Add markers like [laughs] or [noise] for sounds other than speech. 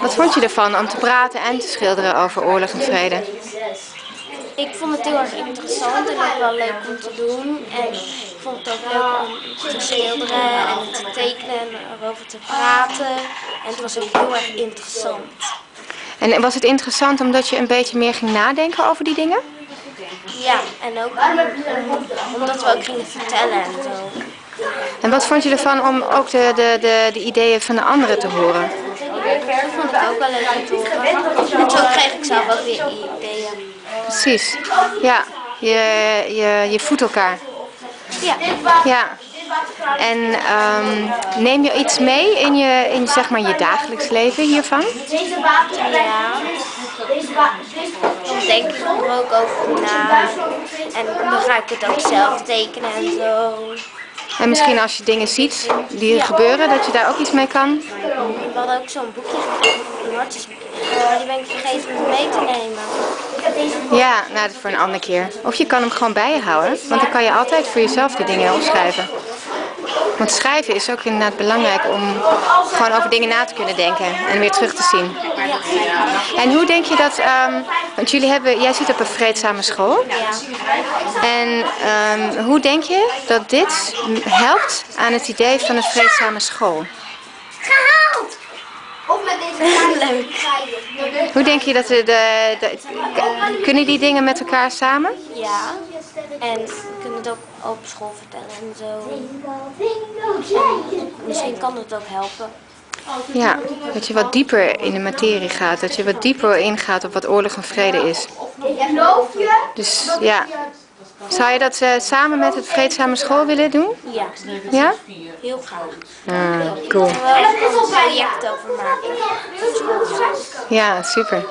Wat vond je ervan om te praten en te schilderen over oorlog en vrede? Ik vond het heel erg interessant en ook wel leuk om te doen. En ik vond het ook leuk om te schilderen en te tekenen en erover te praten. En het was ook heel erg interessant. En was het interessant omdat je een beetje meer ging nadenken over die dingen? Ja, en ook om- omdat we ook gingen vertellen en zo. En wat vond je ervan om ook de, de, de, de ideeën van de anderen te horen? Ook wel leuk om te horen. En zo kreeg ik zelf ook weer ideeën. Precies. Ja, je, je, je voedt elkaar. Ja, Ja. En ehm, neem je iets mee in je, in zeg maar je dagelijks leven hiervan? ja. Dan denk ik er ook over na. En dan ga ik het ook zelf tekenen en zo. En misschien als je dingen ziet die er gebeuren, dat je daar ook iets mee kan? We hadden ook zo'n boekje gekregen, een hartjesboekje. Maar die ben ik vergeten om mee te nemen. Ja, nou dat is voor een andere keer. Of je kan hem gewoon bij je houden, want dan kan je altijd voor jezelf die dingen opschrijven. Want schrijven is ook inderdaad belangrijk om gewoon over dingen na te kunnen denken en weer terug te zien. En hoe denk je dat, ehm, want jullie hebben, jij zit op een vreedzame school. En ehm, hoe denk je dat dit helpt aan het idee van een vreedzame school? Gehaald! Of met deze [laughs] Leuk. Hoe denk je dat de, de, de- kunnen die dingen met elkaar samen? Ja. En we kunnen het ook op school vertellen en zo. Misschien kan het ook helpen. Ja, dat je wat dieper in de materie gaat, dat je wat dieper ingaat op wat oorlog en vrede is. Dus ja, zou je dat eh, samen met het vreedzame school willen doen? Ja, Ja? heel graag. Ah, cool. En een project over maken. Ja, super.